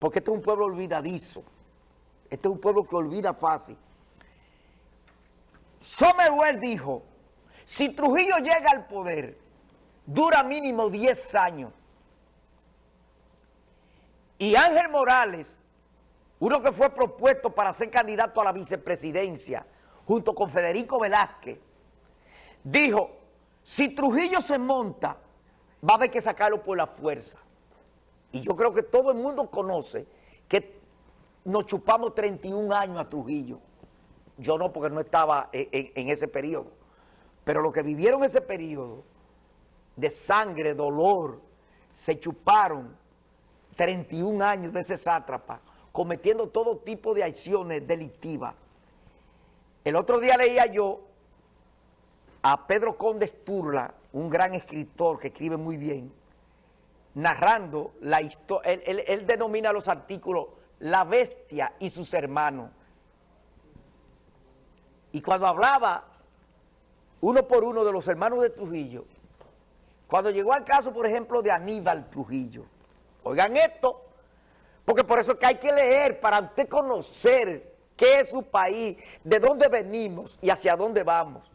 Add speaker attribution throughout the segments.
Speaker 1: porque este es un pueblo olvidadizo, este es un pueblo que olvida fácil. Somerwell dijo, si Trujillo llega al poder, dura mínimo 10 años. Y Ángel Morales, uno que fue propuesto para ser candidato a la vicepresidencia, junto con Federico Velázquez, dijo, si Trujillo se monta, va a haber que sacarlo por la fuerza. Y yo creo que todo el mundo conoce que nos chupamos 31 años a Trujillo. Yo no, porque no estaba en, ese periodo. Pero los que vivieron ese periodo de sangre, dolor, se chuparon 31 años de ese sátrapa, cometiendo todo tipo de acciones delictivas. El otro día leía yo a Pedro Conde Sturla, un gran escritor que escribe muy bien, narrando la historia, él, él, denomina los artículos La Bestia y sus hermanos. Y cuando hablaba uno por uno de los hermanos de Trujillo, cuando llegó al caso, por ejemplo, de Aníbal Trujillo, oigan esto, porque por eso es que hay que leer para usted conocer qué es su país, de dónde venimos y hacia dónde vamos.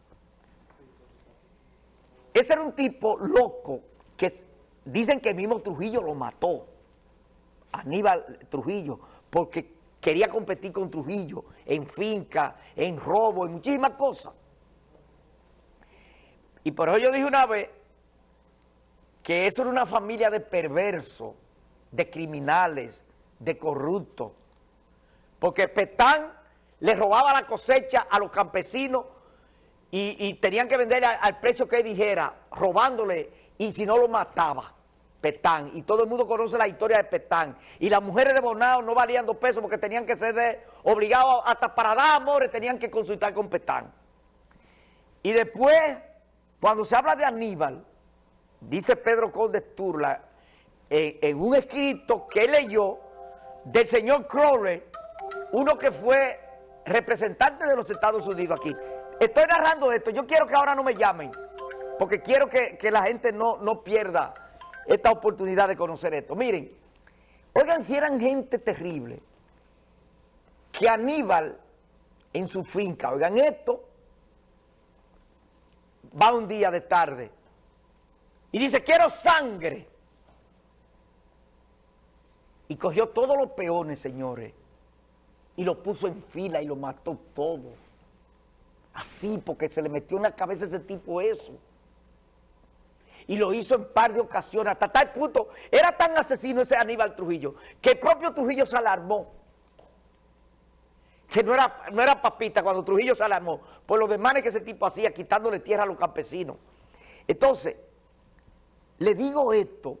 Speaker 1: Ese era un tipo loco que dicen que el mismo Trujillo lo mató, Aníbal Trujillo, porque quería competir con Trujillo en finca, en robo, en muchísimas cosas. Y por eso yo dije una vez que eso era una familia de perversos, de criminales, de corruptos. Porque Petán le robaba la cosecha a los campesinos y, tenían que venderle al, precio que él dijera, robándole, y si no lo mataba. Petán, y todo el mundo conoce la historia de Petán, y las mujeres de Bonao no valían dos pesos porque tenían que ser de, obligados hasta para dar amores, tenían que consultar con Petán. Y después cuando se habla de Aníbal, dice Pedro Conde Sturla, en, un escrito que leyó del señor Crowley, uno que fue representante de los Estados Unidos aquí. Estoy narrando esto, yo quiero que ahora no me llamen, porque quiero que, la gente no, no pierda esta oportunidad de conocer esto. Miren, oigan si eran gente terrible, que Aníbal en su finca, oigan esto, va un día de tarde y dice, quiero sangre. Y cogió todos los peones, señores, y lo puso en fila y lo mató todo. Así, porque se le metió en la cabeza ese tipo eso. Y lo hizo en par de ocasiones, hasta tal punto, era tan asesino ese Aníbal Trujillo, que el propio Trujillo se alarmó que no era, no era papita cuando Trujillo se alarmó por los demanes que ese tipo hacía quitándole tierra a los campesinos. Entonces, le digo esto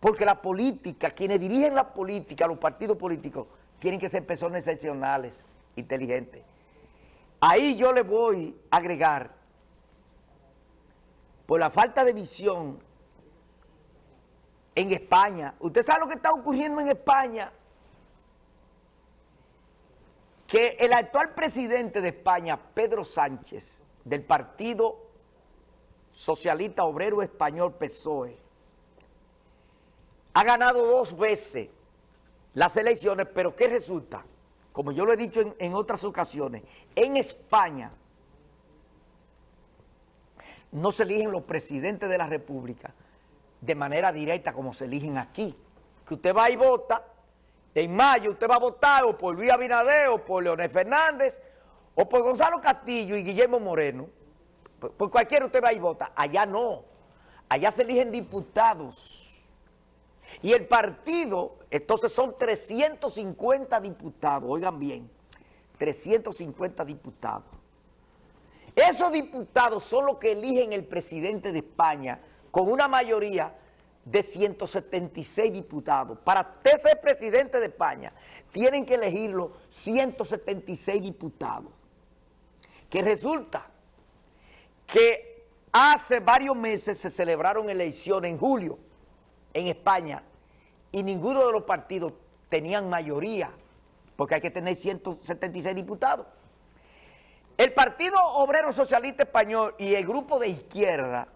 Speaker 1: porque la política, quienes dirigen la política, los partidos políticos, tienen que ser personas excepcionales, inteligentes. Ahí yo le voy a agregar, por la falta de visión en España, usted sabe lo que está ocurriendo en España, que el actual presidente de España, Pedro Sánchez, del Partido Socialista Obrero Español PSOE, ha ganado dos veces las elecciones, pero ¿qué resulta? Como yo lo he dicho en, en otras ocasiones, en España no se eligen los presidentes de la República de manera directa como se eligen aquí. Que usted va y vota en mayo usted va a votar o por Luis Abinader o por Leonel Fernández o por Gonzalo Castillo y Guillermo Moreno. Por, cualquiera usted va y vota. Allá no. Allá se eligen diputados. Y el partido, entonces son 350 diputados, oigan bien, 350 diputados. Esos diputados son los que eligen el presidente de España con una mayoría de 176 diputados. Para ser presidente de España, tienen que elegirlo 176 diputados. Que resulta que hace varios meses se celebraron elecciones en julio en España y ninguno de los partidos tenían mayoría, porque hay que tener 176 diputados. El Partido Obrero Socialista Español y el grupo de izquierda,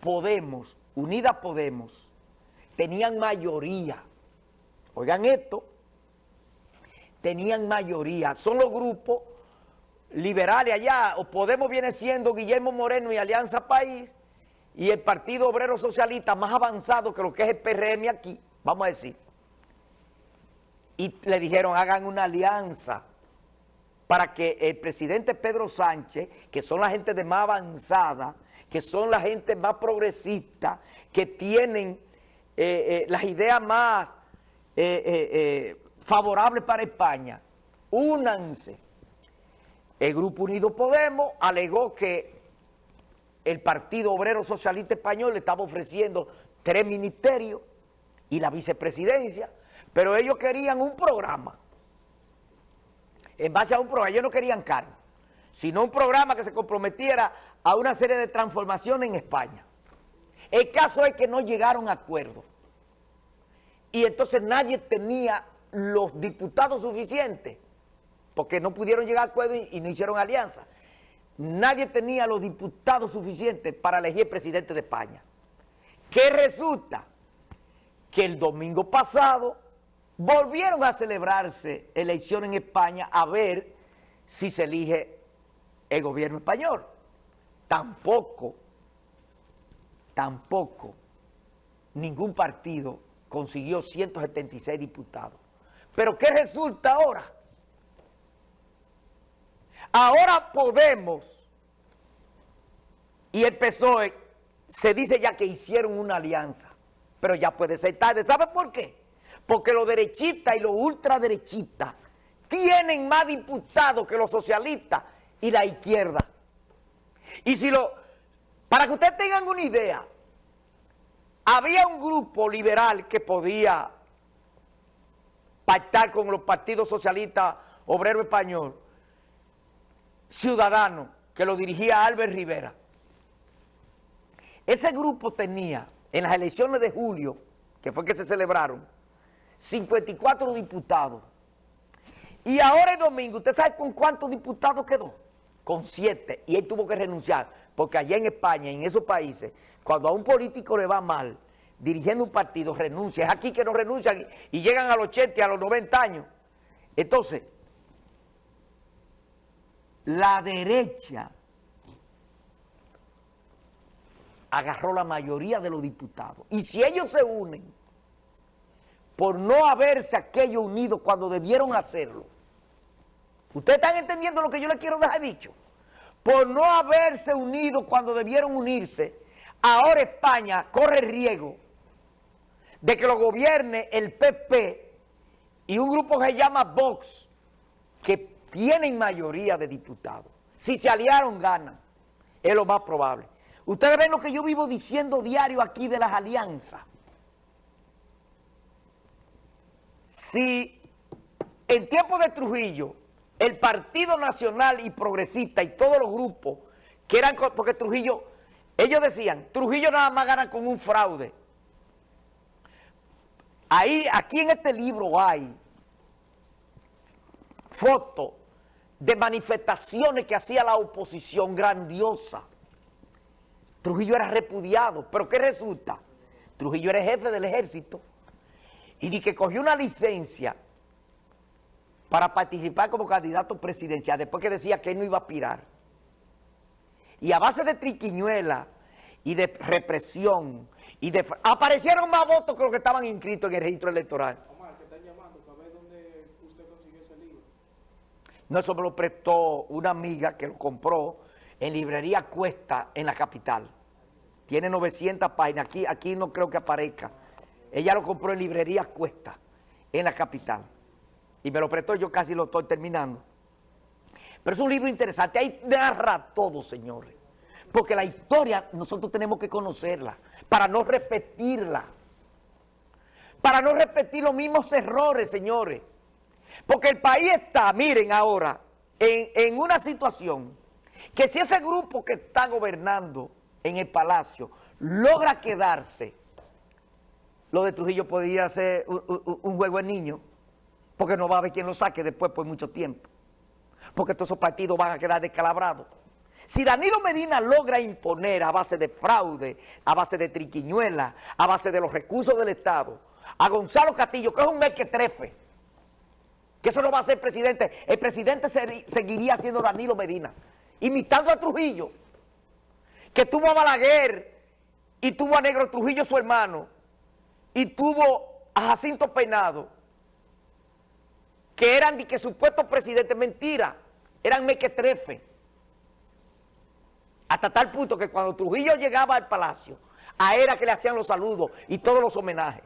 Speaker 1: Podemos, Unida Podemos, tenían mayoría oigan esto, tenían mayoría. Son los grupos liberales allá, o Podemos viene siendo Guillermo Moreno y Alianza País, y el Partido Obrero Socialista más avanzado que lo que es el PRM aquí, vamos a decir. Y le dijeron, hagan una alianza para que el presidente Pedro Sánchez, que son la gente de más avanzada, que son la gente más progresista, que tienen eh, eh, las ideas más eh, favorables para España, únanse. El Grupo Unido Podemos alegó que el Partido Obrero Socialista Español le estaba ofreciendo tres ministerios y la vicepresidencia, pero ellos querían un programa en base a un programa, ellos no querían cargo, sino un programa que se comprometiera a una serie de transformaciones en España. El caso es que no llegaron a acuerdo. Y entonces nadie tenía los diputados suficientes, porque no pudieron llegar a acuerdo y, no hicieron alianza. Nadie tenía los diputados suficientes para elegir presidente de España. ¿Qué resulta? Que el domingo pasado volvieron a celebrarse elecciones en España a ver si se elige el gobierno español. Tampoco, tampoco ningún partido consiguió 176 diputados. ¿Pero qué resulta ahora? Ahora Podemos y el PSOE se dice ya que hicieron una alianza, pero ya puede ser tarde. ¿Sabe por qué? Porque los derechistas y los ultraderechistas tienen más diputados que los socialistas y la izquierda. Y si lo, para que ustedes tengan una idea, había un grupo liberal que podía pactar con los partidos socialistas obrero español, ciudadano, que lo dirigía Albert Rivera. Ese grupo tenía, en las elecciones de julio, que fue que se celebraron, 54 diputados. Y ahora el domingo, ¿usted sabe con cuántos diputados quedó? Con siete. Y él tuvo que renunciar, porque allá en España, en esos países, cuando a un político le va mal, dirigiendo un partido, renuncia. Es aquí que no renuncian y llegan a los 80 y a los 90 años. Entonces, la derecha agarró la mayoría de los diputados. Y si ellos se unen por no haberse aquello unido cuando debieron hacerlo. ¿Ustedes están entendiendo lo que yo les quiero dejar dicho? Por no haberse unido cuando debieron unirse, ahora España corre riesgo de que lo gobierne el PP y un grupo que se llama Vox, que tienen mayoría de diputados. Si se aliaron, ganan. Es lo más probable. Ustedes ven lo que yo vivo diciendo diario aquí de las alianzas. Si en tiempo de Trujillo, el Partido Nacional y Progresista y todos los grupos que eran, porque Trujillo, ellos decían, Trujillo nada más gana con un fraude. Ahí, aquí en este libro hay fotos de manifestaciones que hacía la oposición grandiosa. Trujillo era repudiado, pero ¿qué resulta? Trujillo era jefe del ejército y di que cogió una licencia para participar como candidato presidencial, después que decía que él no iba a aspirar. Y a base de triquiñuela y de represión, y de aparecieron más votos que los que estaban inscritos en el registro electoral. Omar, están llamando para ver dónde usted consiguió ese libro. No, eso me lo prestó una amiga que lo compró en librería Cuesta en la capital. Tiene 900 páginas, aquí, aquí no creo que aparezca. Ella lo compró en librería Cuesta, en la capital. Y me lo prestó, yo casi lo estoy terminando. Pero es un libro interesante, ahí narra todo, señores. Porque la historia nosotros tenemos que conocerla, para no repetirla. Para no repetir los mismos errores, señores. Porque el país está, miren ahora, en, en una situación que si ese grupo que está gobernando en el palacio logra quedarse lo de Trujillo podría ser un, juego de niño, porque no va a haber quien lo saque después por mucho tiempo, porque todos esos partidos van a quedar descalabrados. Si Danilo Medina logra imponer a base de fraude, a base de triquiñuela, a base de los recursos del Estado, a Gonzalo Castillo, que es un trefe, que eso no va a ser presidente, el presidente seguiría siendo Danilo Medina, imitando a Trujillo, que tuvo a Balaguer y tuvo a Negro Trujillo su hermano, y tuvo a Jacinto Peinado, que eran de que supuestos presidentes, mentira, eran mequetrefe. Hasta tal punto que cuando Trujillo llegaba al palacio, a era que le hacían los saludos y todos los homenajes.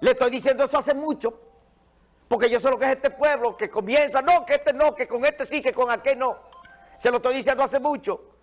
Speaker 1: Le estoy diciendo eso hace mucho, porque yo sé lo que es este pueblo, que comienza, no, que este no, que con este sí, que con aquel no. Se lo estoy diciendo hace mucho.